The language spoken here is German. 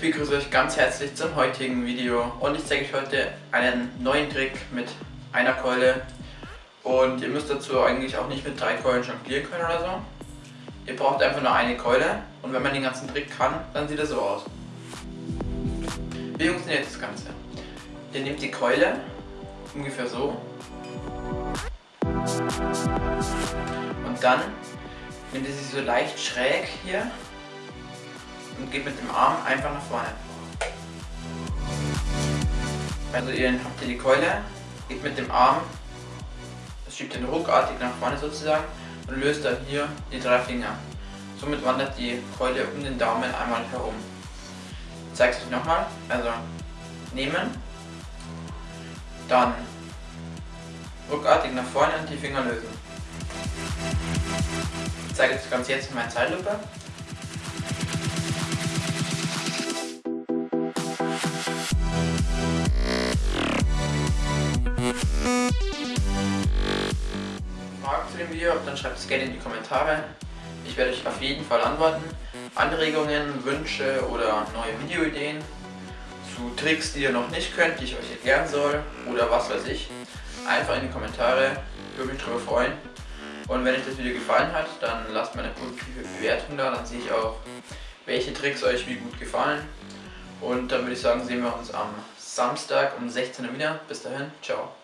begrüße euch ganz herzlich zum heutigen Video und ich zeige euch heute einen neuen Trick mit einer Keule und ihr müsst dazu eigentlich auch nicht mit drei Keulen jonglieren können oder so. Ihr braucht einfach nur eine Keule und wenn man den ganzen Trick kann, dann sieht er so aus. Wie funktioniert das Ganze? Ihr nehmt die Keule, ungefähr so und dann nehmt ihr sie so leicht schräg hier und geht mit dem Arm einfach nach vorne. Also ihr habt hier die Keule, geht mit dem Arm, das schiebt den ruckartig nach vorne sozusagen und löst dann hier die drei Finger. Somit wandert die Keule um den Daumen einmal herum. Ich zeige es euch nochmal. Also nehmen, dann ruckartig nach vorne und die Finger lösen. Ich zeige das Ganze jetzt in meiner Zeitlupe. Video dann schreibt es gerne in die Kommentare. Ich werde euch auf jeden Fall antworten. Anregungen, Wünsche oder neue Videoideen zu Tricks, die ihr noch nicht könnt, die ich euch erklären soll oder was weiß ich, einfach in die Kommentare. Würde mich darüber freuen. Und wenn euch das Video gefallen hat, dann lasst mir eine positive Bewertung da, dann sehe ich auch, welche Tricks euch wie gut gefallen. Und dann würde ich sagen, sehen wir uns am Samstag um 16 Uhr wieder. Bis dahin, ciao.